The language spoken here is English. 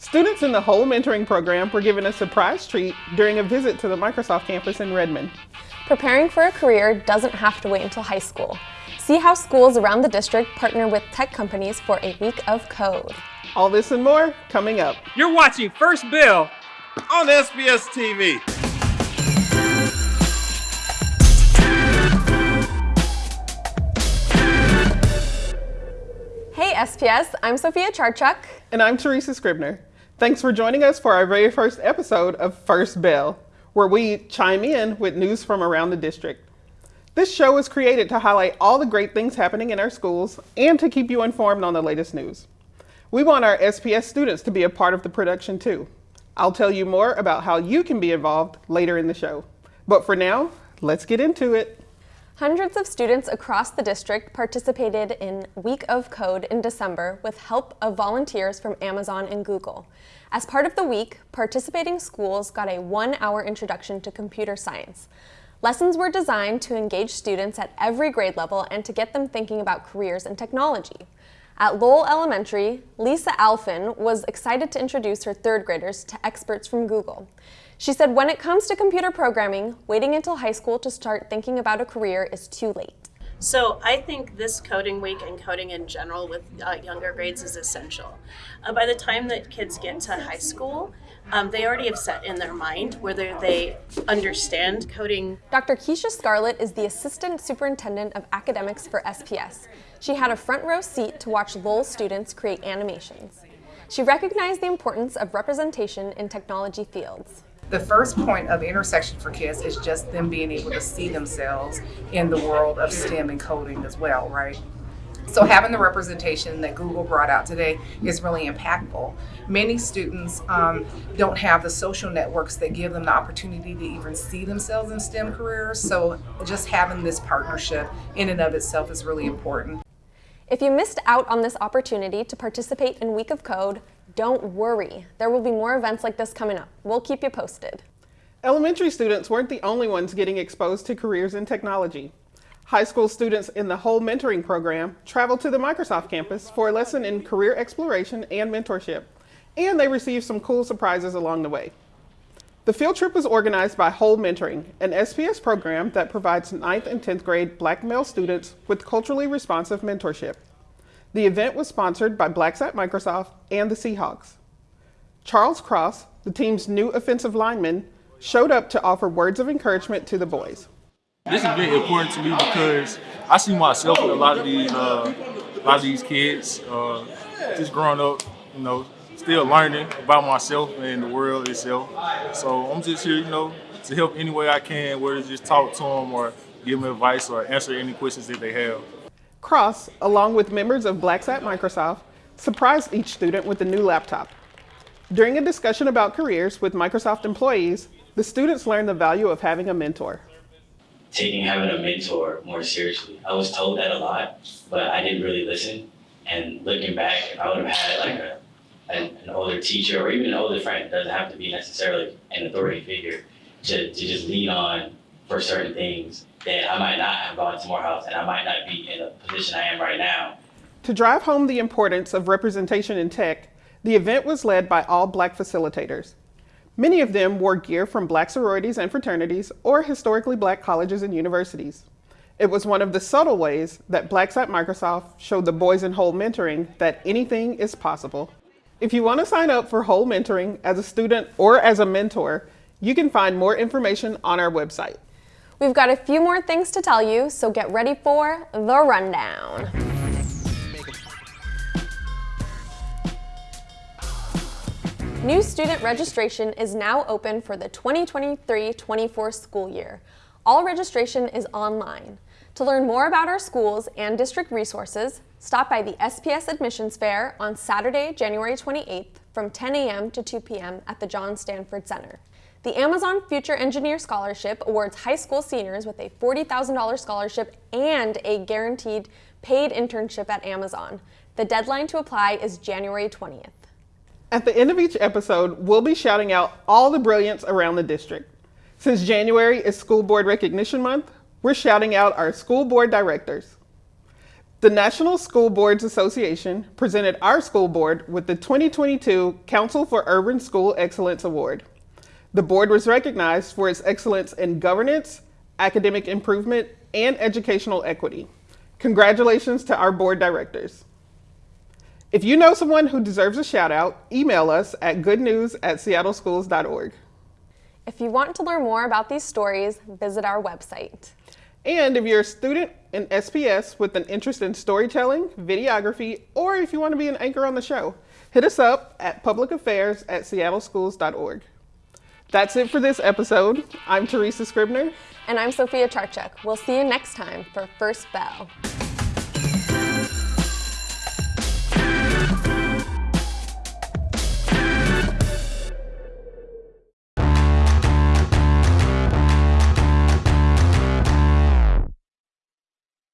Students in the whole mentoring program were given a surprise treat during a visit to the Microsoft campus in Redmond. Preparing for a career doesn't have to wait until high school. See how schools around the district partner with tech companies for a week of code. All this and more coming up. You're watching First Bell on SPS TV. Hey SPS, I'm Sophia Charchuk. And I'm Teresa Scribner. Thanks for joining us for our very first episode of First Bell, where we chime in with news from around the district. This show was created to highlight all the great things happening in our schools and to keep you informed on the latest news. We want our SPS students to be a part of the production too. I'll tell you more about how you can be involved later in the show. But for now, let's get into it. Hundreds of students across the district participated in Week of Code in December with help of volunteers from Amazon and Google. As part of the week, participating schools got a one-hour introduction to computer science. Lessons were designed to engage students at every grade level and to get them thinking about careers in technology. At Lowell Elementary, Lisa Alfin was excited to introduce her third graders to experts from Google. She said when it comes to computer programming, waiting until high school to start thinking about a career is too late. So I think this coding week and coding in general with uh, younger grades is essential. Uh, by the time that kids get to high school, um, they already have set in their mind whether they understand coding. Dr. Keisha Scarlett is the Assistant Superintendent of Academics for SPS. She had a front row seat to watch Lowell students create animations. She recognized the importance of representation in technology fields the first point of intersection for kids is just them being able to see themselves in the world of STEM and coding as well, right? So having the representation that Google brought out today is really impactful. Many students um, don't have the social networks that give them the opportunity to even see themselves in STEM careers. So just having this partnership in and of itself is really important. If you missed out on this opportunity to participate in Week of Code, don't worry. There will be more events like this coming up. We'll keep you posted. Elementary students weren't the only ones getting exposed to careers in technology. High school students in the whole mentoring program traveled to the Microsoft campus for a lesson in career exploration and mentorship, and they received some cool surprises along the way. The field trip was organized by Whole Mentoring, an SPS program that provides 9th and 10th grade black male students with culturally responsive mentorship. The event was sponsored by Blacks at Microsoft and the Seahawks. Charles Cross, the team's new offensive lineman, showed up to offer words of encouragement to the boys. This is very important to me because I see myself in a lot of these, uh, a lot of these kids, uh, just growing up, you know, still learning about myself and the world itself. So I'm just here, you know, to help any way I can, whether just talk to them or give them advice or answer any questions that they have. Cross, along with members of Blacks at Microsoft, surprised each student with a new laptop. During a discussion about careers with Microsoft employees, the students learned the value of having a mentor. Taking having a mentor more seriously. I was told that a lot, but I didn't really listen. And looking back, if I would have had like a, an, an older teacher or even an older friend, it doesn't have to be necessarily an authority figure, to, to just lean on for certain things, that I might not have gone to Morehouse and I might not be in a position I am right now. To drive home the importance of representation in tech, the event was led by all black facilitators. Many of them wore gear from black sororities and fraternities or historically black colleges and universities. It was one of the subtle ways that Blacks at Microsoft showed the boys in Whole Mentoring that anything is possible. If you want to sign up for Whole Mentoring as a student or as a mentor, you can find more information on our website. We've got a few more things to tell you, so get ready for the rundown. New student registration is now open for the 2023-24 school year. All registration is online. To learn more about our schools and district resources, stop by the SPS Admissions Fair on Saturday, January 28th from 10 a.m. to 2 p.m. at the John Stanford Center. The Amazon Future Engineer Scholarship awards high school seniors with a $40,000 scholarship and a guaranteed paid internship at Amazon. The deadline to apply is January 20th. At the end of each episode, we'll be shouting out all the brilliance around the district. Since January is School Board Recognition Month, we're shouting out our school board directors. The National School Boards Association presented our school board with the 2022 Council for Urban School Excellence Award. The board was recognized for its excellence in governance, academic improvement, and educational equity. Congratulations to our board directors. If you know someone who deserves a shout out, email us at goodnews at seattleschools.org. If you want to learn more about these stories, visit our website. And if you're a student in SPS with an interest in storytelling, videography, or if you want to be an anchor on the show, hit us up at publicaffairs at seattleschools.org. That's it for this episode. I'm Teresa Scribner. And I'm Sophia Charchuk. We'll see you next time for First Bell.